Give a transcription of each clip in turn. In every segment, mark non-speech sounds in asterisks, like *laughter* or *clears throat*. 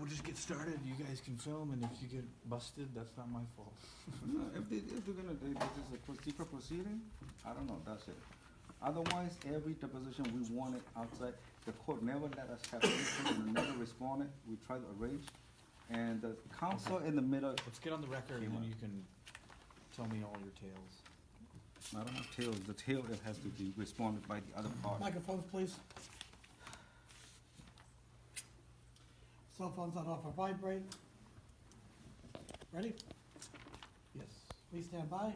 we'll just get started. You guys can film, and if you get busted, that's not my fault. *laughs* No, If they, if they're gonna, they- this is a pro- secret proceeding, I don't know, that's it. Otherwise, every deposition, we wanted outside, the court never let us have anything, and never responded, we tried to arrange. And the counsel in the middle, Let's get on the record, and then you can tell me all your tales. I don't have tails, the tail, it has to be responded by the other party. Microphones, please. Cell phones on off or vibrate. Ready? Yes. Please stand by.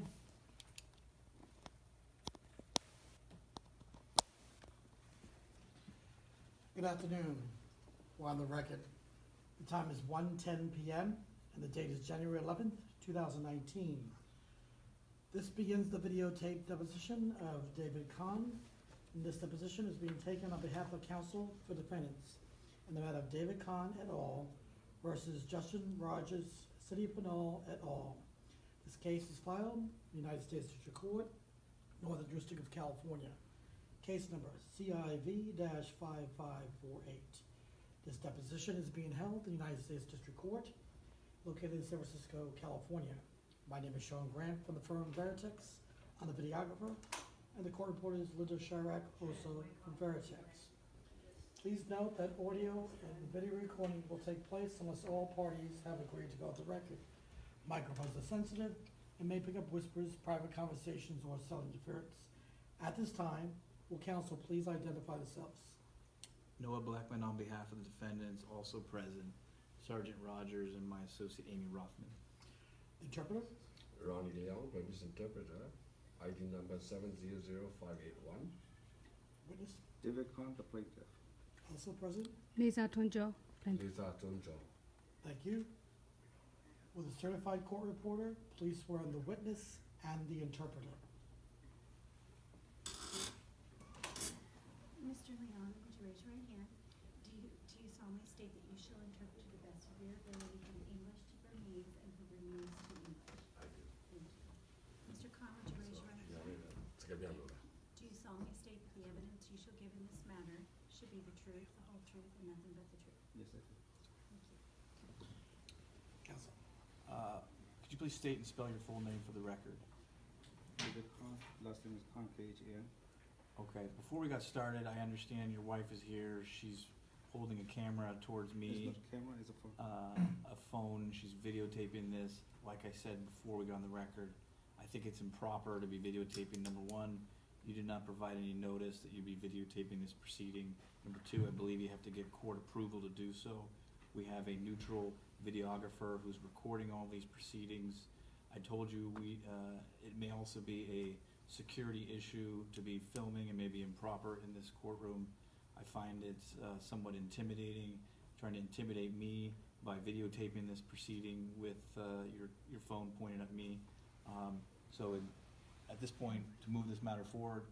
Good afternoon. We're on the record. The time is 1:10 PM and the date is January eleventh, two thousand nineteen. This begins the videotape deposition of David Khan. And this deposition is being taken on behalf of counsel for defendants in the matter of David Khan et al. versus Justin Rogers, City of Pinole et al. This case is filed in the United States District Court, Northern District of California. Case number CIV five five four eight. This deposition is being held in the United States District Court, located in San Francisco, California. My name is Sean Grant from the firm Veritext. I'm the videographer, and the court reporter is Linda Chirac, also from Veritext. Please note that audio and video recording will take place unless all parties have agreed to go off the record. Microphones are sensitive and may pick up whispers, private conversations, or cell interference. At this time, will counsel please identify themselves? Noah Blackman on behalf of the defendants, also present, Sergeant Rogers and my associate Amy Rothman. Interpreter? Ronnie Leon, Burmese interpreter, ID number seven zero zero five eight one. Witness? David Khan, the plaintiff. Also present? Lisa Tunjo, plaintiff. Lisa Tunjo. Thank you. Will the certified court reporter please swear on the witness and the interpreter? Mr. Leon, would you raise your right hand? Do you, do you solemnly state that you shall interpret to the best of your ability from English to Burmese and from Burmese to English? I do. Thank you. Mr. Khan, would you raise your right hand? Do you solemnly state that the evidence you shall give in this matter should be the truth, the whole truth, and nothing but the truth? Yes, I do. Thank you. Counsel. Uh, Could you please state and spell your full name for the record? David Khan, last name is Khan, K H A N. Okay, before we got started, I understand your wife is here. She's holding a camera towards It's me. not a camera, it's a phone. uh, a phone, she's videotaping this. Like I said before we got on the record, I think it's improper to be videotaping. Number one, you did not provide any notice that you'd be videotaping this proceeding. Number two, I believe you have to get court approval to do so. We have a neutral videographer who's recording all these proceedings. I told you we, uh, it may also be a security issue to be filming and maybe improper in this courtroom. I find it's uh, somewhat intimidating, trying to intimidate me by videotaping this proceeding with uh, your, your phone pointed at me. Um, So in- at this point, to move this matter forward,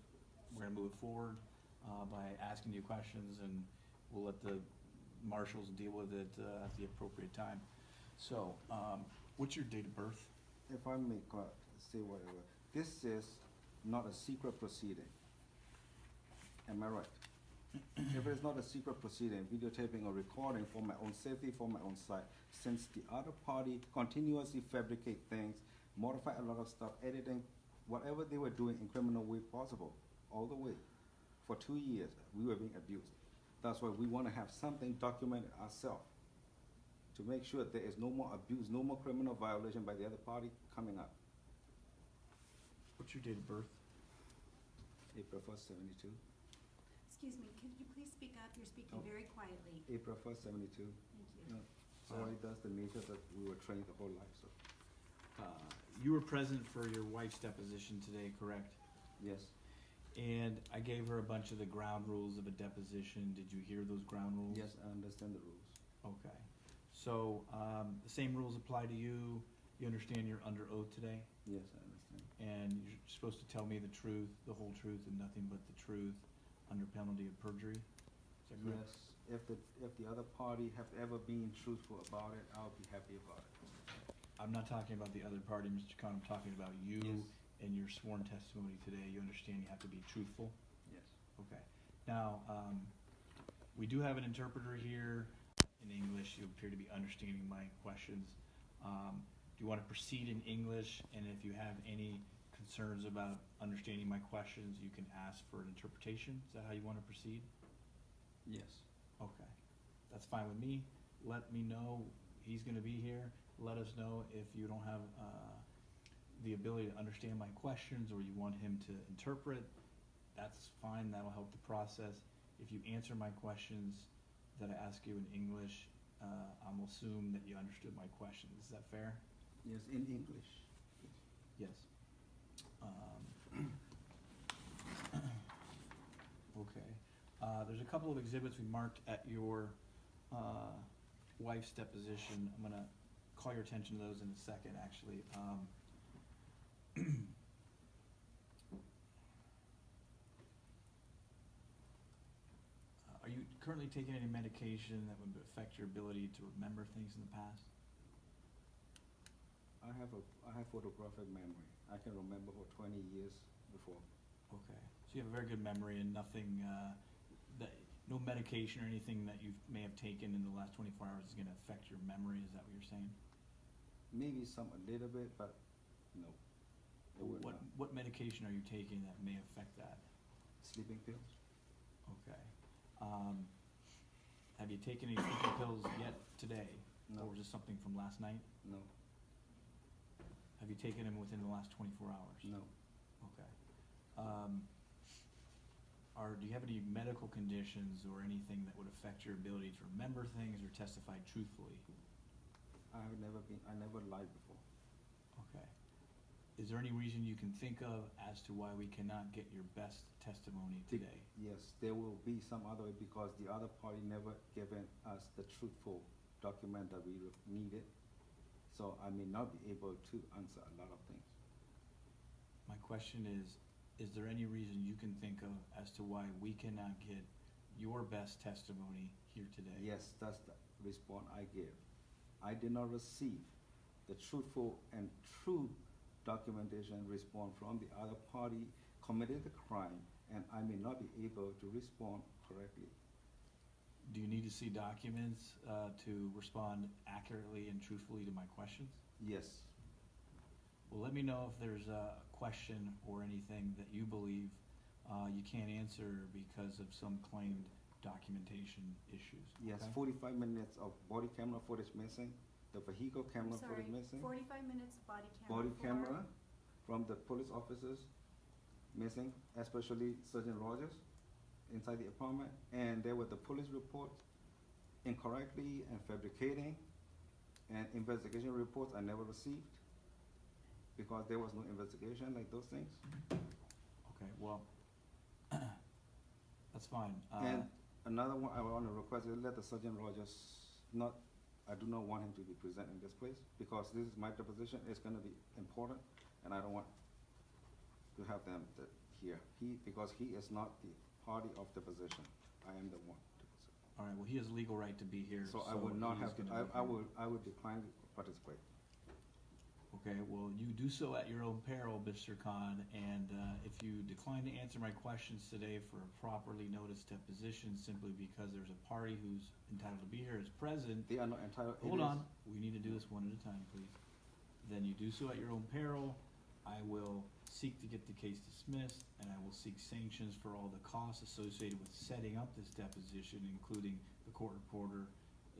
we're gonna move it forward uh, by asking you questions and we'll let the marshals deal with it uh, at the appropriate time. So, um, what's your date of birth? If I may uh, say whatever, this is not a secret proceeding. Am I right? *clears throat* If it's not a secret proceeding, videotaping or recording for my own safety, for my own side, since the other party continuously fabricate things, modify a lot of stuff, editing, whatever they were doing in criminal way possible, all the way. For two years, we were being abused. That's why we wanna have something documented ourselves to make sure there is no more abuse, no more criminal violation by the other party coming up. What's your date of birth? April first, seventy-two. Excuse me, could you please speak up? You're speaking Oh. very quietly. April first, seventy-two. Thank you. Sorry, that's the nature that we were trained the whole life, so, Uh, You were present for your wife's deposition today, correct? yes. And I gave her a bunch of the ground rules of a deposition. Did you hear those ground rules? Yes, I understand the rules. Okay. So, um, the same rules apply to you. You understand you're under oath today? Yes, I understand. And you're supposed to tell me the truth, the whole truth, and nothing but the truth under penalty of perjury? Is that correct? Yes, if the, if the other party have ever been truthful about it, I'll be happy about it. I'm not talking about the other party, Mr. Khan. I'm talking about you Yes. and your sworn testimony today. You understand you have to be truthful? Yes. Okay. Now, um, we do have an interpreter here. in English. You appear to be understanding my questions. Um, do you want to proceed in English? And if you have any concerns about understanding my questions, you can ask for an interpretation. Is that how you want to proceed? Yes. Okay, that's fine with me. Let me know, he's gonna be here. Let us know if you don't have, uh, the ability to understand my questions or you want him to interpret. That's fine, that'll help the process. If you answer my questions that I ask you in English, uh, I'm assume that you understood my questions. Is that fair? Yes, in English. Yes. Um, *coughs* Okay, uh, there's a couple of exhibits we marked at your, uh, wife's deposition. I'm gonna call your attention to those in a second, actually. Um, *clears throat* uh, Are you currently taking any medication that would affect your ability to remember things in the past? I have a, I have photographic memory. I can remember for twenty years before. Okay, so you have a very good memory and nothing, uh, that, no medication or anything that you may have taken in the last twenty-four hours is gonna affect your memory, is that what you're saying? Maybe some a little bit, but no. It would What, not. what medication are you taking that may affect that? Sleeping pills? Okay. Um, have you taken any sleeping pills yet today? No. Or was this something from last night? No, Have you taken them within the last twenty-four hours? no, Okay. Um, are, do you have any medical conditions or anything that would affect your ability to remember things or testify truthfully? I have never been, I never lied before. Okay. Is there any reason you can think of as to why we cannot get your best testimony today? Yes, there will be some other way because the other party never given us the truthful document that we needed. So I may not be able to answer a lot of things. My question is, is there any reason you can think of as to why we cannot get your best testimony here today? Yes, that's the response I give. I did not receive the truthful and true documentation response from the other party committed the crime, and I may not be able to respond correctly. Do you need to see documents, uh, to respond accurately and truthfully to my questions? Yes, Well, let me know if there's a question or anything that you believe, uh, you can't answer because of some claimed documentation issues, yes, okay? forty-five minutes of body camera footage missing, the vehicle I'm camera sorry, footage missing. forty-five minutes body camera body for- camera from the police officers missing, especially Sergeant Rogers inside the apartment, and there were the police reports incorrectly and fabricating, and investigation reports I never received because there was no investigation like those things. Okay, well, *clears throat* that's fine, uh, And another one I want to request is let the Sergeant Rogers not, I do not want him to be present in this place because this is my deposition, it's gonna be important, and I don't want to have them th- here. He, because he is not the party of the position, I am the one. all right, well, he has legal right to be here, so I would not have, to- gonna be I, I here. would, I would decline to participate. Okay, well, you do so at your own peril, Mr. Khan, and uh, if you decline to answer my questions today for a properly noticed deposition simply because there's a party who's entitled to be here as present, They are not entitled. it hold is- on, we need to do this one at a time, please. Then you do so at your own peril. I will seek to get the case dismissed, and I will seek sanctions for all the costs associated with setting up this deposition, including the court reporter,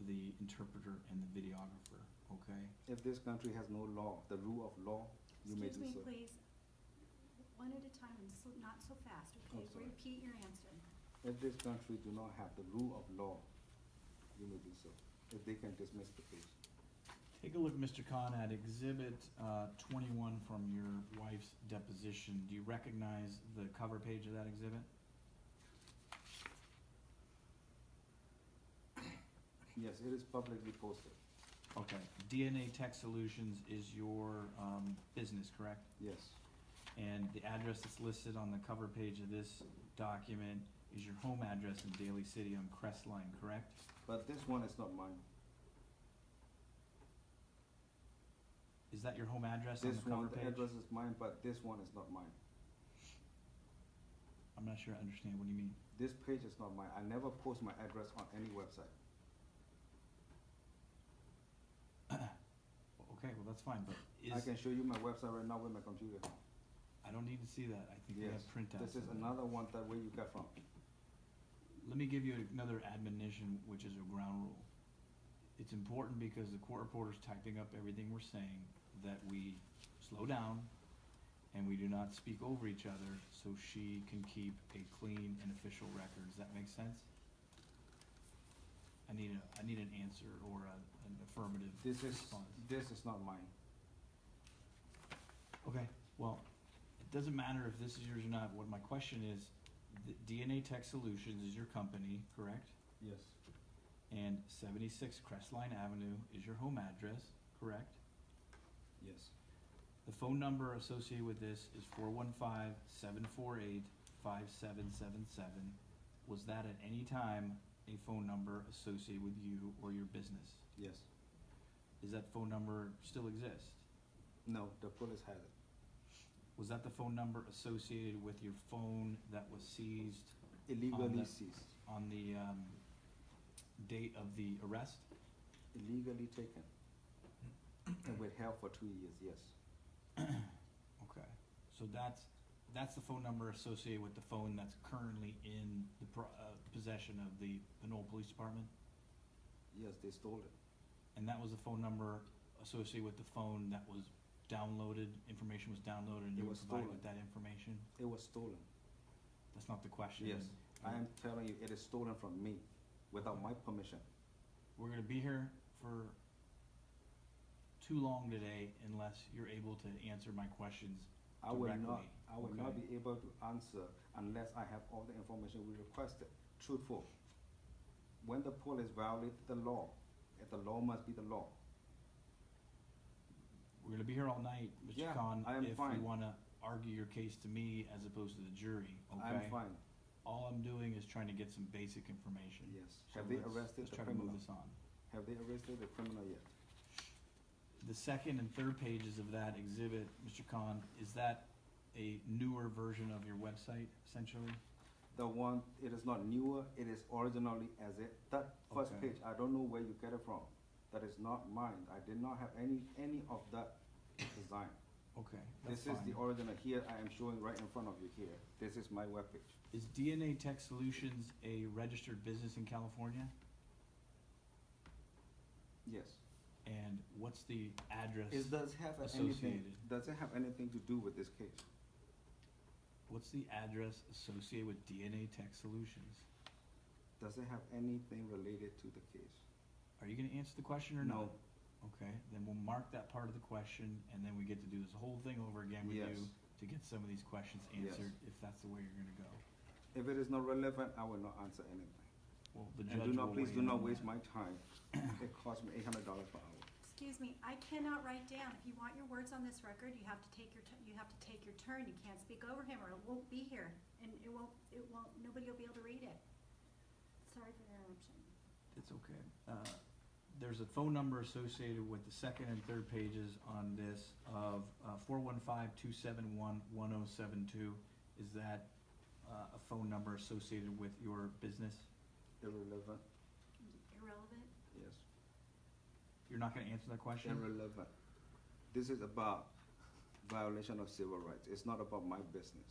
the interpreter, and the videographer, okay? If this country has no law, the rule of law, you may do Excuse so. me, please, one at a time and so, not so fast, okay? sorry. Repeat your answer. If this country do not have the rule of law, you may do so, if they can dismiss the case. Take a look, Mr. Khan, at exhibit, uh, twenty-one from your wife's deposition. Do you recognize the cover page of that exhibit? Yes, it is publicly posted, Okay, DNA Tech Solutions is your, um, business, correct? yes, And the address that's listed on the cover page of this document is your home address in Daly City on Crestline, correct? but this one is not mine. Is that your home address on This the cover one, the page? address is mine, but this one is not mine. I'm not sure I understand, what do you mean? This page is not mine, I never post my address on any website. Okay, well, that's fine, but I is, can show you my website right now with my computer. I don't need to see that, I think we Yes, have printouts. this is of another one that where you got from. Let me give you another admonition, which is a ground rule. It's important because the court reporter's typing up everything we're saying, that we slow down and we do not speak over each other, so she can keep a clean and official record. Does that make sense? I need a, I need an answer or a, an affirmative This is, response. this is not mine. Okay, well, it doesn't matter if this is yours or not. What my question is, the DNA Tech Solutions is your company, correct? Yes. And seventy-six Crestline Avenue is your home address, correct? Yes. The phone number associated with this is four one five seven four eight five seven seven seven. Was that at any time a phone number associated with you or your business? Yes. Does that phone number still exist? No, the police had it. Was that the phone number associated with your phone that was seized Illegally that- seized, on the, um, date of the arrest? illegally taken. And withheld for two years, yes. *clears throat* Okay, so that's, that's the phone number associated with the phone that's currently in the pro- uh, possession of the Pinole Police Department? Yes, they stole it. And that was the phone number associated with the phone that was downloaded, information was downloaded and It you were was provided with that information? It was stolen. That's not the question. Yes, I am telling you, it is stolen from me without my permission. We're gonna be here for too long today unless you're able to answer my questions I will not, Directly, I will not okay. be able to answer unless I have all the information we requested, truthful. When the police violate the law, eh, the law must be the law. We're gonna be here all night, Mr. Yeah, Khan, I am if fine. you wanna argue your case to me as opposed to the jury, okay? I'm fine, All I'm doing is trying to get some basic information. yes. So Have they let's- arrested let's the try to move criminal? this on. Have they arrested the criminal yet? The second and third pages of that exhibit, Mr. Khan, is that a newer version of your website, essentially? The one, it is not newer, it is originally as it, that first Okay. page, I don't know where you get it from. That is not mine, I did not have any, any of that design. Okay, that's This is the fine. original, here I am showing right in front of you here, this is my webpage. Is DNA Tech Solutions a registered business in California? Yes. And what's the address? It does have anything, associated. does it have anything to do with this case? What's the address associated with DNA Tech Solutions? Does it have anything related to the case? Are you gonna answer the question or no? No. Okay, then we'll mark that part of the question, and then we get to do this whole thing over again with you to get some of these questions Yes. answered, if that's the way you're gonna go. If it is not relevant, I will not answer anything. Well, the judge And do will not, please weigh do in not on waste that. my time. It cost me eight hundred dollars per hour. Excuse me, I cannot write down. If you want your words on this record, you have to take your, tu- you have to take your turn. You can't speak over him or it won't be here. And it won't, it won't, nobody will be able to read it. Sorry for the interruption. It's okay. Uh, There's a phone number associated with the second and third pages on this of uh, four one five two seven one one oh seven two. Is that uh, a phone number associated with your business? Irrelevant, Irrelevant? yes. You're not gonna answer that question? Irrelevant. This is about violation of civil rights. It's not about my business.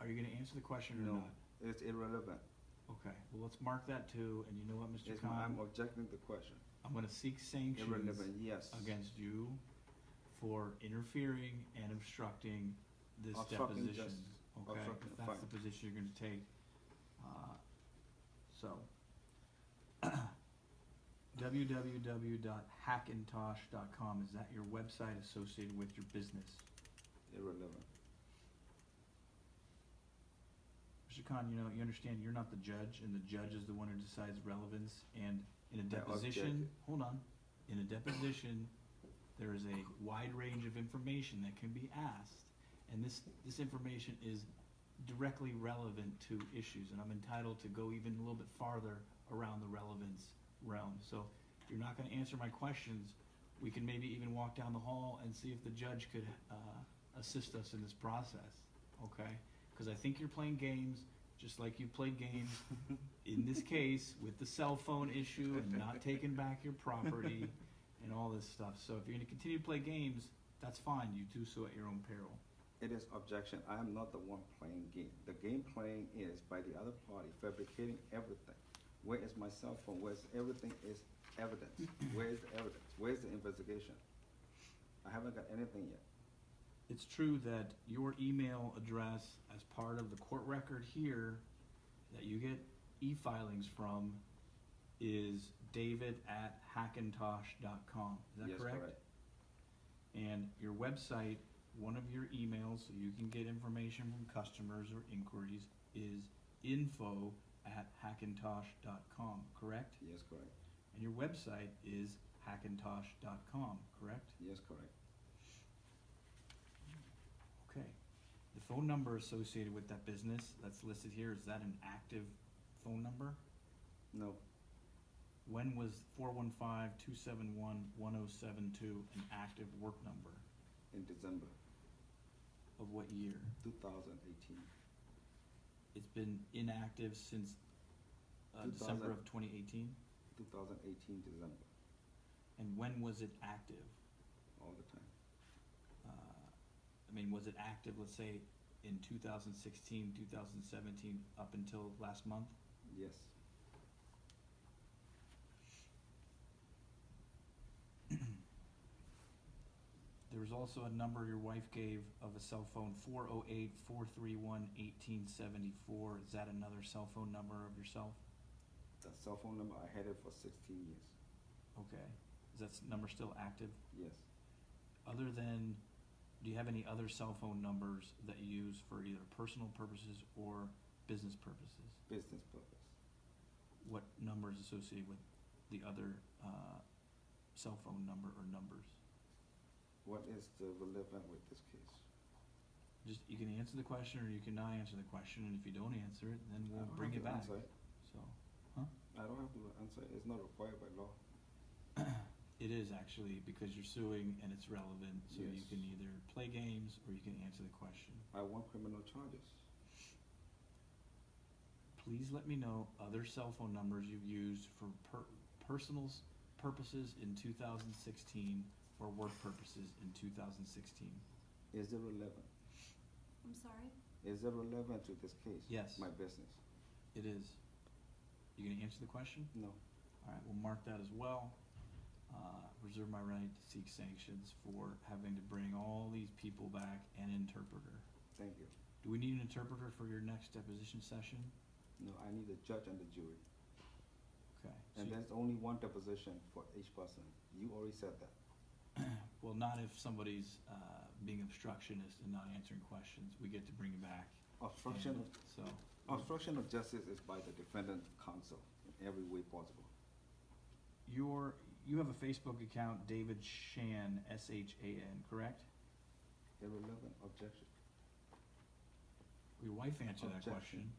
Are you gonna answer the question or No, not? it's irrelevant. Okay, well, let's mark that too, and you know what, Mr. It's, Khan? I'm objecting the question. I'm gonna seek sanctions Irrelevant, yes. against you for interfering and obstructing this Obstructing deposition. justice. Okay, Obstructing, if that's fine. the position you're gonna take. Uh, So. *clears throat* www.hackintosh.com, is that your website associated with your business? Irrelevant. Mr. Khan, you know, you understand you're not the judge, and the judge is the one who decides relevance, and in a deposition, hold on, in a deposition, there is a wide range of information that can be asked, and this, this information is directly relevant to issues, and I'm entitled to go even a little bit farther around the relevance realm, so if you're not gonna answer my questions, we can maybe even walk down the hall and see if the judge could, uh, assist us in this process, okay? Cause I think you're playing games, just like you played games *laughs* in this case with the cell phone issue and not *laughs* taking back your property and all this stuff. So if you're gonna continue to play games, that's fine, you do so at your own peril. It is objection. I am not the one playing game. The game playing is by the other party fabricating everything. Where is my cell phone? Where's everything is evidence? Where is the evidence? Where's the investigation? I haven't got anything yet. It's true that your email address as part of the court record here that you get e-filings from is david at hackintosh.com. Is that Yes, correct? And your website, one of your emails, so you can get information from customers or inquiries, is info at hackintosh.com, correct? Yes, correct. And your website is hackintosh.com, correct? Yes, correct. Okay. The phone number associated with that business that's listed here, is that an active phone number? No, When was four one five two seven one one oh seven two an active work number? in December Of what year? two thousand eighteen. It's been inactive since, uh, December of twenty eighteen? 2018 December, And when was it active? all the time. Uh, I mean, was it active, let's say, in 2016, 2017, up until last month? Yes, There was also a number your wife gave of a cell phone, 408 431 1874. Is that another cell phone number of yourself? that cell phone number, I had it for 16 years. Okay. Is that s- number still active? Yes, Other than, do you have any other cell phone numbers that you use for either personal purposes or business purposes? business purpose. What number is associated with the other uh, cell phone number or numbers? What is the relevant with this case? Just, you can answer the question or you cannot answer the question, and if you don't answer it, then we'll bring it back. answer. So, I don't have to answer, it's not required by law. *clears throat* it is actually, because you're suing and it's relevant, so you can either play games or you can answer the question. I want criminal charges. Please let me know other cell phone numbers you've used for per- personal purposes in 2016 for work purposes in 2016? Is there relevant? I'm sorry? Is there relevant to this case? Yes. My business? It is. You going to answer the question? No. All right, we'll mark that as well. Uh, reserve my right to seek sanctions for having to bring all these people back and interpreter. Thank you. Do we need an interpreter for your next deposition session? No, I need the judge and the jury. Okay. And so there's only one deposition for each person. You already said that. Well, not if somebody's, uh, being obstructionist and not answering questions, we get to bring it back. Obstruction, And of- So, obstruction of justice is by the defendant counsel in every way possible. your, you have a Facebook account, David Shan, S H A N, correct? Irrelevant objection. Your wife answered that Objection. question.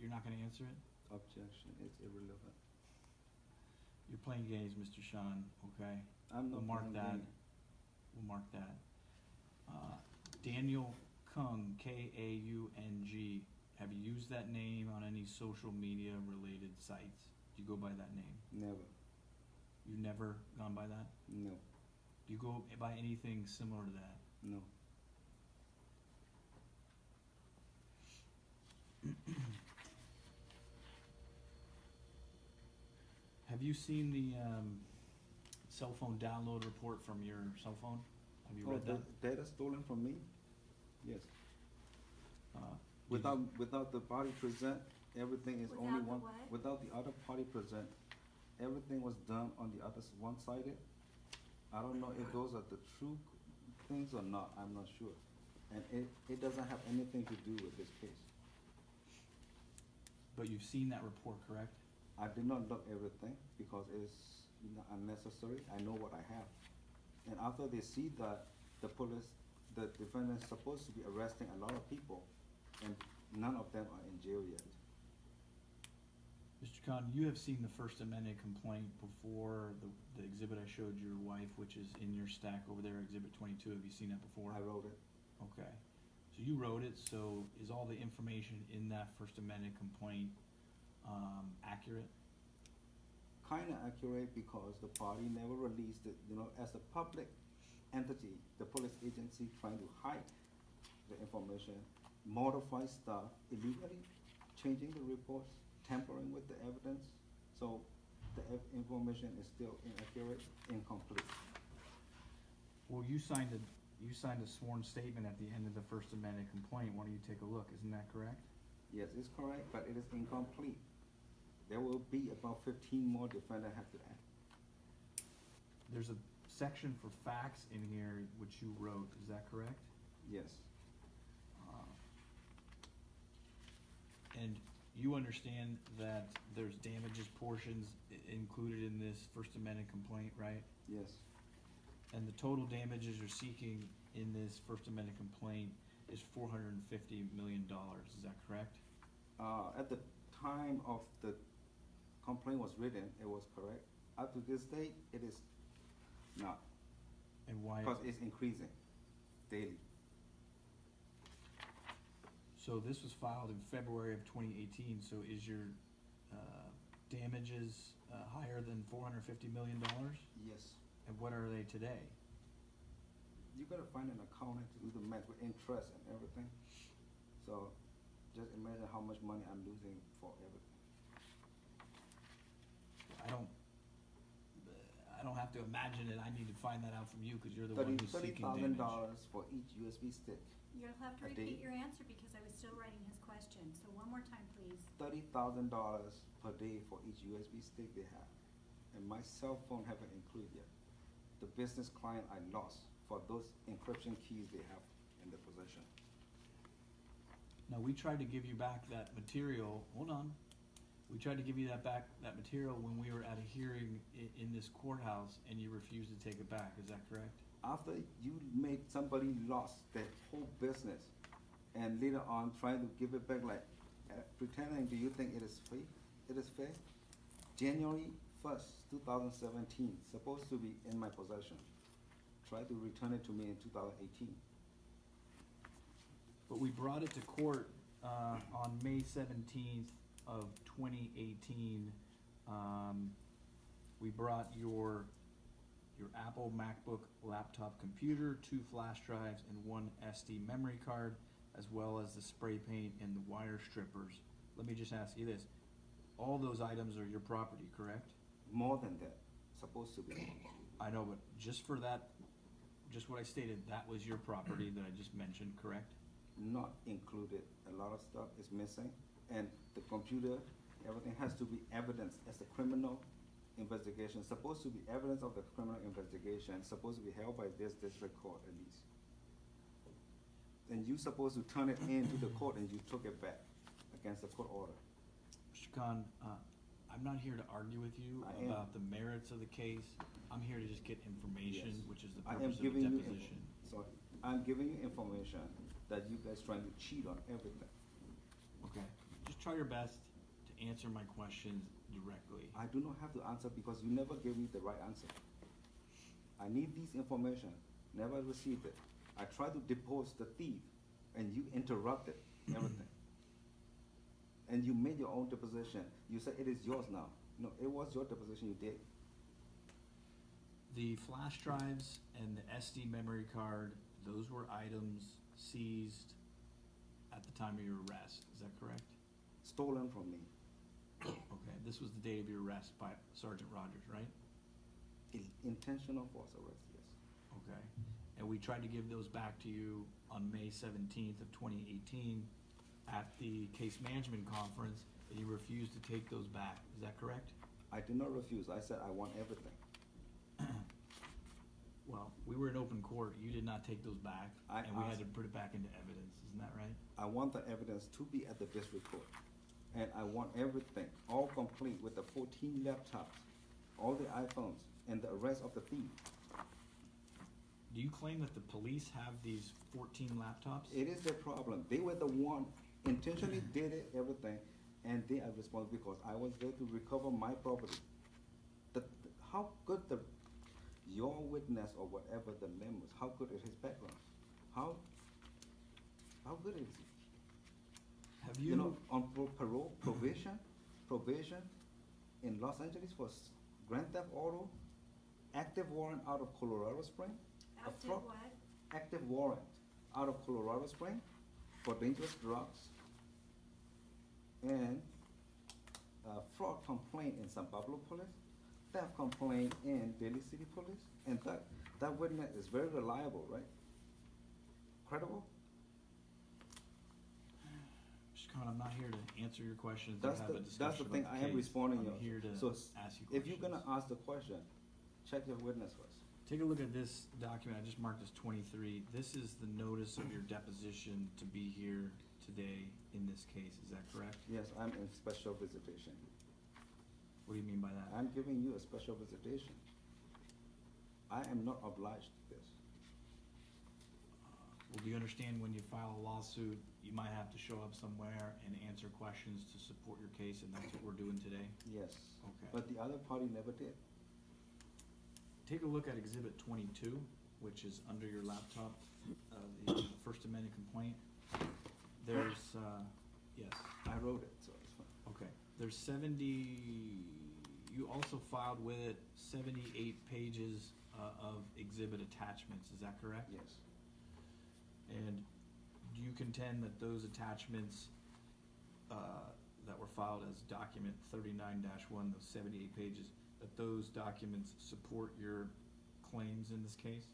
You're not gonna answer it? Objection is irrelevant. You're playing games, Mr. Sean, okay? I'm We'll not mark playing that. game. We'll mark that. Uh, Daniel Kaung, K A U N G, have you used that name on any social media related sites? Do you go by that name? Never. You've never gone by that? No. Do you go by anything similar to that? No. *clears throat* Have you seen the um, cell phone download report from your cell phone? Have you Oh, read that? da- data stolen from me? Yes. Uh, Without, you- without the party present, everything is only Without the one. what? Without the other party present, everything was done on the other, s- one-sided. I don't know if those are the true things or not, I'm not sure. And it, it doesn't have anything to do with this case. But you've seen that report, correct? I did not look everything because it's unnecessary, I know what I have. And after they see that, the police, the defendant is supposed to be arresting a lot of people, and none of them are in jail yet. Mr. Khan, you have seen the First Amendment complaint before the, the exhibit I showed your wife, which is in your stack over there, Exhibit twenty-two. Have you seen that before? I wrote it, Okay. So you wrote it, so is all the information in that First Amendment complaint, um, accurate? Kinda accurate because the party never released it, you know, as a public entity, the police agency trying to hide the information, modify stuff illegally, changing the reports, tampering with the evidence, so the ev- information is still inaccurate, incomplete. Well, you signed a, you signed a sworn statement at the end of the First Amendment complaint, why don't you take a look, isn't that correct? Yes, it's correct, but it is incomplete. There will be about fifteen more defendants have to add. There's a section for facts in here which you wrote, is that correct? Yes, Uh, And you understand that there's damages portions i- included in this First Amendment complaint, right? yes, And the total damages you're seeking in this First Amendment complaint is four hundred and fifty million dollars, is that correct? uh, at the time of the complaint was written, it was correct. Up to this date, it is not, And why, because it's increasing daily. so this was filed in February of twenty eighteen, so is your, uh, damages, uh, higher than four hundred and fifty million dollars? Yes. And what are they today? You gotta find an accountant to do the math with interest and everything. So just imagine how much money I'm losing for everything. I don't, I don't have to imagine it, I need to find that out from you, cause you're the Thirty, one who's thirty seeking thousand damage. dollars for each USB stick. You'll have to A day? repeat your answer because I was still writing his question, so one more time, please. Thirty thousand dollars per day for each USB stick they have. And my cell phone haven't included yet. The business client I lost for those encryption keys they have in their possession. Now, we tried to give you back that material, hold on, we tried to give you that back, that material when we were at a hearing i- in this courthouse, and you refused to take it back, is that correct? After you made somebody lost their whole business and later on trying to give it back like uh, pretending, do you think it is free? It is fair? January first, two thousand seventeen, supposed to be in my possession. Try to return it to me in two thousand eighteen. But we brought it to court, uh, on May seventeenth of twenty eighteen. Um, we brought your, your Apple MacBook laptop computer, two flash drives, and one SD memory card, as well as the spray paint and the wire strippers. Let me just ask you this, all those items are your property, correct? More than that, supposed to be. I know, but just for that, just what I stated, that was your property that I just mentioned, correct? Not included, a lot of stuff is missing. And the computer, everything has to be evidence as a criminal investigation, supposed to be evidence of the criminal investigation, supposed to be held by this district court at least. And you're supposed to turn it in to the court and you took it back against the court order. Mr. Khan, uh, I'm not here to argue with you I am. about the merits of the case. I'm here to just get information, Yes. which is the I am purpose of the giving you, info- deposition. sorry, I'm giving you information that you guys trying to cheat on everything. Okay, try your best to answer my questions directly. I do not have to answer because you never gave me the right answer. I need this information, never received it. I tried to depose the thief and you interrupted everything. *clears throat* And you made your own deposition. You said it is yours now. No, it was your deposition you did. The flash drives and the SD memory card, those were items seized at the time of your arrest, is that correct? Stolen from me. Okay, this was the date of your arrest by Sergeant Rogers, right? I- Intentional false arrest, yes. Okay, and we tried to give those back to you on May seventeenth of twenty eighteen at the case management conference, and you refused to take those back, is that correct? I did not refuse. I said I want everything. *clears throat* Well, we were in open court, you did not take those back, I and we had asked- to put it back into evidence, isn't that right? I want the evidence to be at the district court. And I want everything, all complete with the fourteen laptops, all the iPhones, and the arrest of the thief. Do you claim that the police have these fourteen laptops? It is their problem. They were the one intentionally mm-hmm. did it, everything, and they are responsible because I was there to recover my property. The, the- how good the, your witness or whatever the name was, how good is his background? How, how good is he? Have you you, know, on pro- parole, probation, probation, in Los Angeles for s- Grand Theft Auto, active warrant out of Colorado Spring. a Active fraud- what? Active warrant out of Colorado Spring for dangerous drugs. And uh, fraud complaint in San Pablo Police, theft complaint in Daly City Police. And that, that witness is very reliable, right? Credible? I'm not here to answer your questions That's have the, a that's discussion the thing, I am responding I'm you. here to So ask you questions. If you're gonna ask the question, check your witness first. Take a look at this document, I just marked as twenty-three. This is the notice of your deposition to be here today in this case, is that correct? Yes, I'm in special visitation. What do you mean by that? I'm giving you a special visitation. I am not obliged to this. Uh, Well, do you understand when you file a lawsuit, you might have to show up somewhere and answer questions to support your case, and that's what we're doing today? Yes. Okay. But the other party never did. Take a look at exhibit twenty-two, which is under your laptop, uh, the First Amendment complaint. There's, uh, yes, I wrote it, so it's fine. okay, there's seventy, you also filed with it seventy-eight pages, uh, of exhibit attachments, is that correct? Yes. And do you contend that those attachments, uh, that were filed as document thirty-nine one, those seventy-eight pages, that those documents support your claims in this case?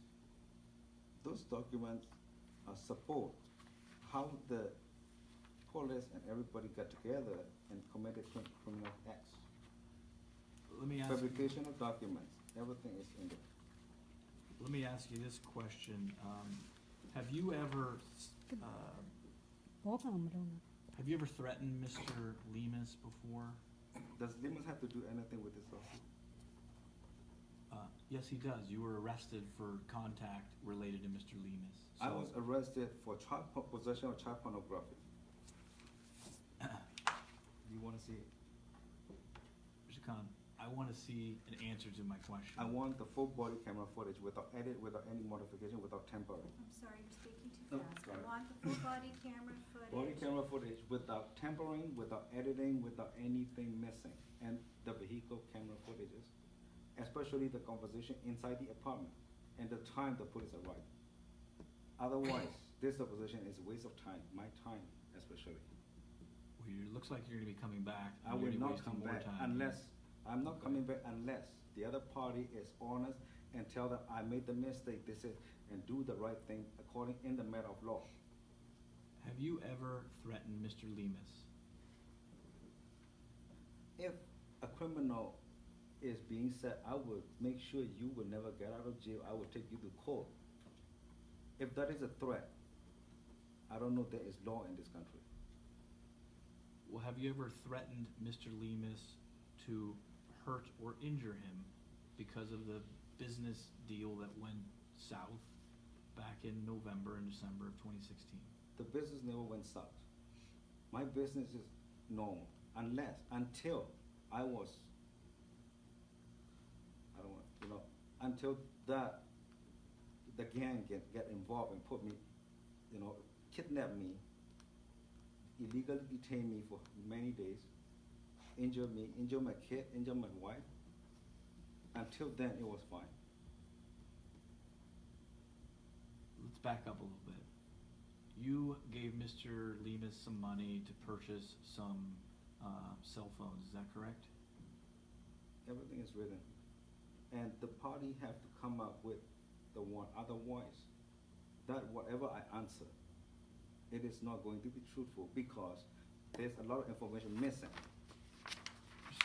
Those documents uh, support how the police and everybody got together and committed crim- criminal acts. Let me ask, you- Fabrication of documents, everything is in there. let me ask you this question, um, have you ever, uh, Have you ever threatened Mr. Lemus before? Does Lemus have to do anything with this lawsuit? Uh, Yes, he does. You were arrested for contact related to Mr. Lemus. I was arrested for child po- possession of child pornography. *coughs* Do you want to see it? Mr. Khan, I wanna see an answer to my question. I want the full body camera footage without edit, without any modification, without tempering. I'm sorry, you're speaking Oh, too fast. I sorry. want the full body camera footage. Body camera footage without tempering, without editing, without anything missing, and the vehicle camera footages, especially the conversation inside the apartment and the time the police arrived. Otherwise, *coughs* this deposition is a waste of time, my time especially. Well, it looks like you're gonna be coming back. I and will you're gonna be not come more back time. unless, I'm not coming back unless the other party is honest and tell them, I made the mistake, this is, and do the right thing according, in the matter of law. Have you ever threatened Mr. Lemus? If a criminal is being said, I will make sure you will never get out of jail, I will take you to court. If that is a threat, I don't know there is law in this country. Well, have you ever threatened Mr. Lemus to hurt or injure him because of the business deal that went south back in November and December of twenty sixteen? The business never went south. My business is normal, unless, until I was, I don't want, you know, until that, the gang get, get involved and put me, you know, kidnap me, illegally detain me for many days, injure me, injure my kid, injure my wife. Until then, it was fine. Let's back up a little bit. You gave Mr. Lemus some money to purchase some, uh, cell phones, is that correct? Everything is written. And the party have to come up with the one, otherwise, that whatever I answer, it is not going to be truthful because there's a lot of information missing.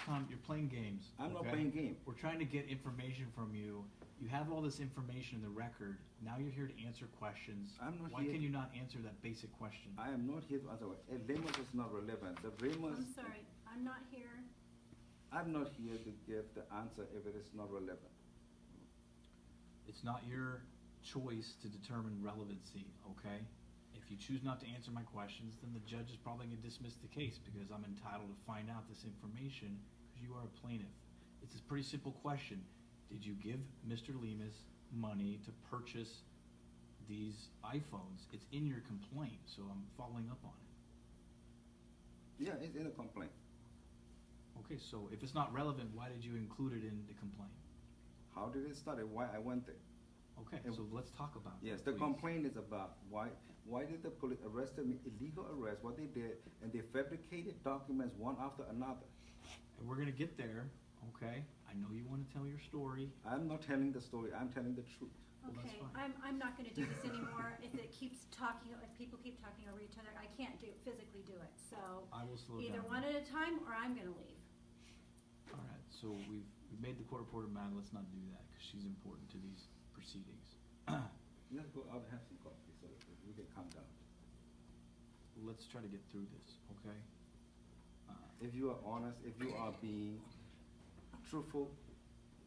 Mr. You're playing games. I'm not okay? playing game. We're trying to get information from you. You have all this information in the record. Now you're here to answer questions. I'm not Why here- can you not answer that basic question? I am not here to answer, a Remus is not relevant. The Remus, I'm sorry, I'm not here. I'm not here to give the answer if it is not relevant. It's not your choice to determine relevancy, okay? If you choose not to answer my questions, then the judge is probably gonna dismiss the case because I'm entitled to find out this information because you are a plaintiff. It's a pretty simple question. Did you give Mr. Lemus money to purchase these iPhones? It's in your complaint, so I'm following up on it. Yeah, it's in the complaint. Okay, so if it's not relevant, why did you include it in the complaint? How did it start and why I went there? Okay, And- so let's talk about that, Yes, the please. complaint is about why, why did the police arrested me, illegal arrest, what they did, and they fabricated documents one after another. And we're gonna get there, okay? I know you wanna tell your story. I'm not telling the story, I'm telling the truth. Okay, fine. I'm, I'm not gonna do this anymore. If it keeps talking, if people keep talking over each other, I can't do, physically do it. So I will slow down. either one at a time or I'm gonna leave. All right, so we've, we've made the court reporter mad, let's not do that, cause she's important to these proceedings. *clears throat* Let's go out and have some coffee so we can calm down. Let's try to get through this, okay? If you are honest, if you are being truthful,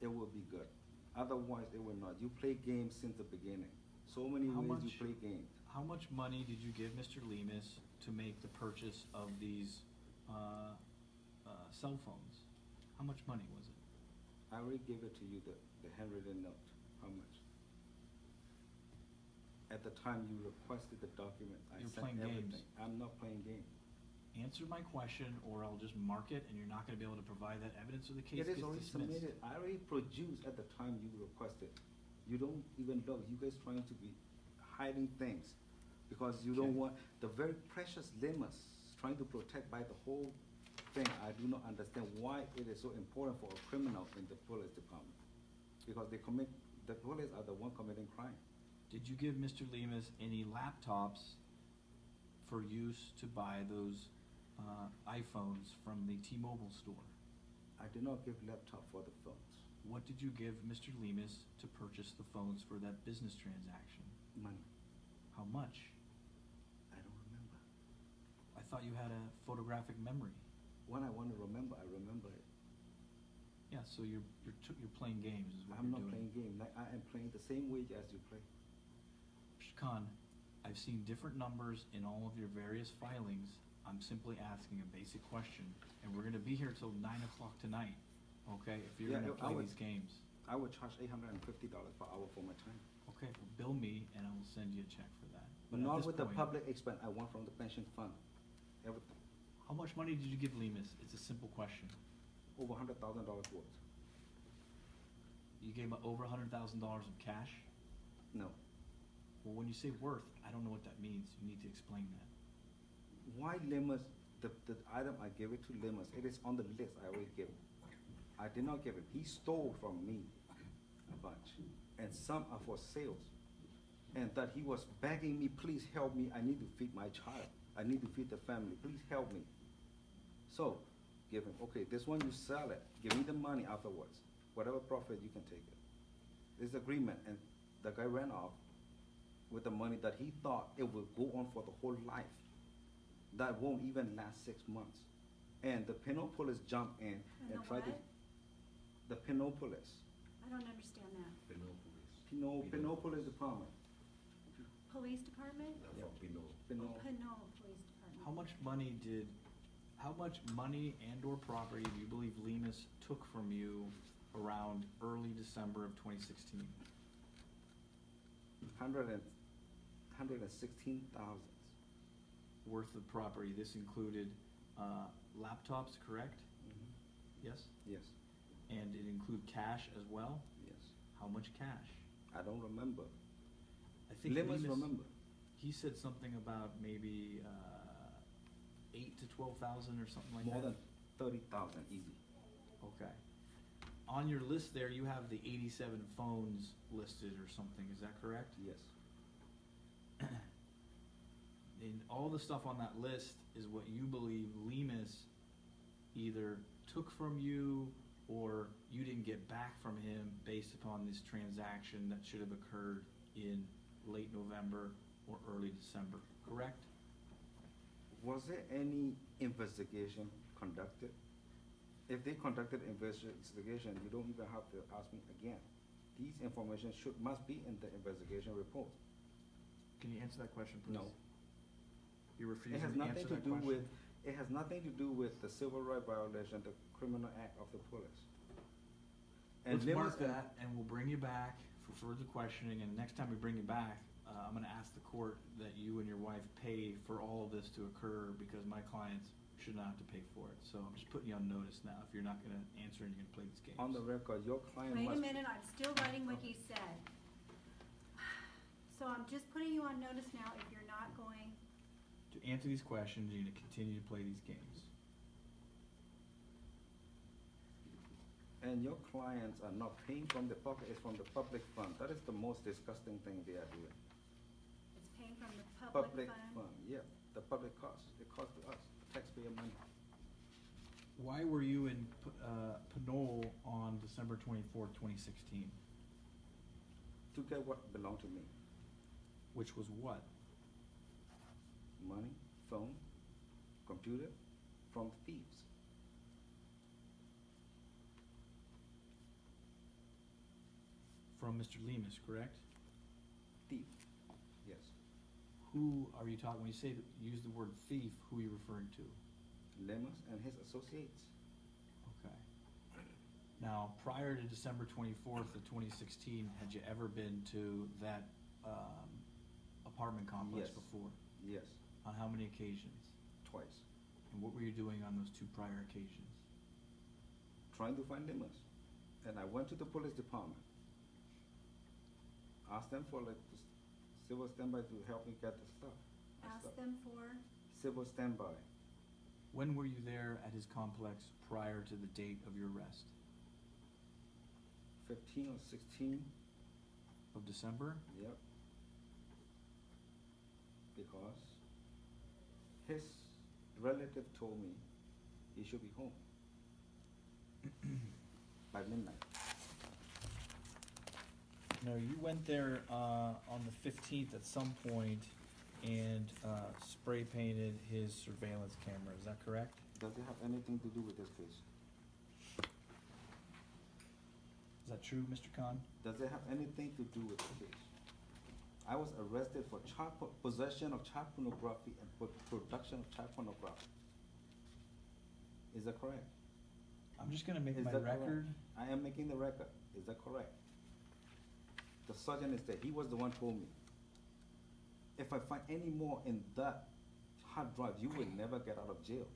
it will be good. Otherwise, it will not. You play games since the beginning. So many How ways you much- play games. How much money did you give Mr. Lemus to make the purchase of these, uh, uh, cell phones? How much money was it? I already gave it to you, the, the handwritten note. How much? At the time you requested the document, I You're sent playing games. everything. I'm not playing games. Answer my question, or I'll just mark it, and you're not gonna be able to provide that evidence, or the case It gets is already dismissed. submitted. I already produced at the time you requested. You don't even know. You guys trying to be hiding things because you don't Okay. want the very precious limits trying to protect by the whole thing. I do not understand why it is so important for a criminal in the police department. Because they commit, the police are the one committing crime. Did you give Mr. Lemus any laptops for use to buy those, uh, iPhones from the T-Mobile store? I did not give laptop for the phones. What did you give Mr. Lemus to purchase the phones for that business transaction? Money. How much? I don't remember. I thought you had a photographic memory. When I want to remember, I remember it. Yeah, so you're, you're, you're playing games is what I'm you're not doing. playing game. Like, I am playing the same way as you play. Mr. Khan, I've seen different numbers in all of your various filings. I'm simply asking a basic question, and we're gonna be here till nine o'clock tonight, okay? If you're Yeah, gonna I play would- these games. I would charge eight hundred and fifty dollars per hour for my time. Okay, well, bill me and I will send you a check for that. But at Not this with the point, public expense, I want from the pension fund. Everything, How much money did you give Lemus? It's a simple question. over hundred thousand dollars worth. You gave him over a hundred thousand dollars of cash? No. Well, when you say worth, I don't know what that means. You need to explain that. Why Limas, the, the item I gave it to Limas, it is on the list I already gave. I did not give it, he stole from me a bunch, and some are for sales. And that he was begging me, please help me, I need to feed my child, I need to feed the family, please help me. So, give him, okay, this one you sell it, give me the money afterwards, whatever profit you can take it. This agreement, and the guy ran off with the money that he thought it would go on for the whole life. That won't even last six months. And the Pinopolis jumped in And and the tried to. The Pinopolis, I don't understand that. Pinot police. Pino, Pino. Pinopolis Department. Police department? They're Yeah. from Pinot. Pino, Police Department. How much money did, how much money and or property do you believe Lemus took from you around early December of twenty sixteen? hundred and, hundred and sixteen thousand. Worth of property, this included, uh, laptops, correct? Yes? Yes, And it include cash as well? yes. How much cash? I don't remember. I think remember. He said something about maybe, uh, eight to twelve thousand or something like that? More than thirty thousand easy. Okay. On your list there, you have the eighty-seven phones listed or something, is that correct? Yes. And all the stuff on that list is what you believe Lemus either took from you or you didn't get back from him based upon this transaction that should have occurred in late November or early December, correct? Was there any investigation conducted? If they conducted investigation, you don't even have to ask me again. These information should, must be in the investigation report. Can you answer that question, please? No. You're It refusing has to answer nothing to that do question? with, it has nothing to do with the civil right violation, the criminal act of the police. And Let's Limas mark that, and we'll bring you back for further questioning, and next time we bring you back, uh, I'm gonna ask the court that you and your wife pay for all of this to occur, because my clients should not have to pay for it. So I'm just putting you on notice now. If you're not gonna answer and you're gonna play these games. On the record, your client Wait must. a minute, I'm still writing what he said. *sighs* So I'm just putting you on notice now, if you're not going, To answer these questions, you're gonna continue to play these games. And your clients are not paying from the pocket, it's from the public fund. That is the most disgusting thing they are doing. it's paying from the public Public fund. fund, yeah, the public cost, it costs to us, taxpayer money. Why were you in, P- uh, Pinole on December twenty-fourth, twenty sixteen? To get what belonged to me, Which was what? Money, phone, computer, from thieves. From Mr. Lemus, correct? Thief, yes. Who are you talking, when you say, use the word thief, who are you referring to? Lemus and his associates. Okay. Now, prior to December twenty-fourth of twenty sixteen, had you ever been to that, um, apartment complex Yes. before? Yes, On how many occasions? twice. And what were you doing on those two prior occasions? Trying to find Lemus. And I went to the police department. Asked them for like this civil standby to help me get the stuff. the Ask stuff. them for, Civil standby, When were you there at his complex prior to the date of your arrest? fifteen or sixteen, Of December? yep. Because his relative told me he should be home *clears throat* by midnight. No, you went there, uh, on the fifteenth at some point and, uh, spray painted his surveillance camera, is that correct? Does it have anything to do with this case? Is that true, Mr. Khan? Does it have anything to do with the case? I was arrested for child po- possession of child pornography and pro- production of child pornography. Is that correct? I'm just gonna make Is my that correct? record, I am making the record. Is that correct? The sergeant is there. He was the one who told me. If I find any more in that hard drive, you will never get out of jail.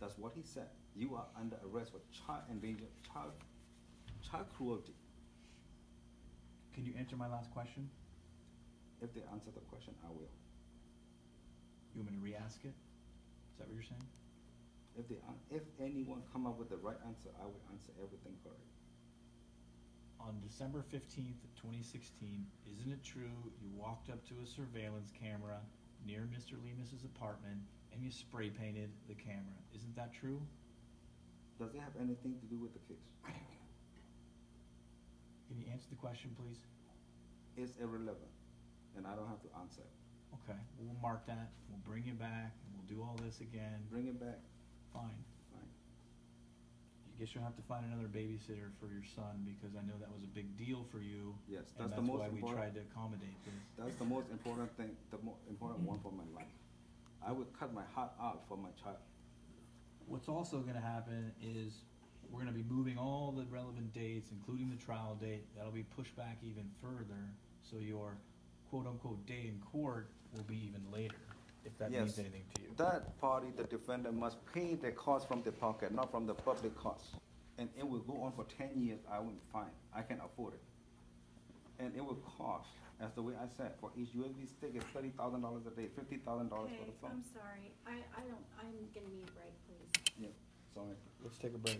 That's what he said. You are under arrest for child endangerment, child, child cruelty. can you answer my last question? If they answer the question, I will. You want me to re-ask it? Is that what you're saying? If they, an- if anyone come up with the right answer, I will answer everything correct. On December fifteenth, twenty sixteen, isn't it true you walked up to a surveillance camera near Mr. Lemus's apartment and you spray painted the camera? Isn't that true? Does it have anything to do with the case? Can you answer the question, please? It's irrelevant, and I don't have to answer it. Okay, we'll mark that, we'll bring you back, and we'll do all this again. Bring it back, Fine. fine. I guess you'll have to find another babysitter for your son because I know that was a big deal for you. Yes, that's the that's most why we important. tried to accommodate this. That's the most important thing, the mo- important one for my life. I would cut my heart out for my child. What's also gonna happen is, we're gonna be moving all the relevant dates, including the trial date, that'll be pushed back even further, so your quote-unquote day in court will be even later, if that means Yes. anything to you. That party, the defendant must pay the cost from the pocket, not from the public cost. And it will go on for ten years, I will fine, I can afford it. And it will cost, as the way I said, for each USB stick is thirty thousand dollars a day, fifty thousand dollars for okay, the phone. I'm sorry, I, I don't, I'm gonna need a break, please. Yeah, sorry. Let's take a break.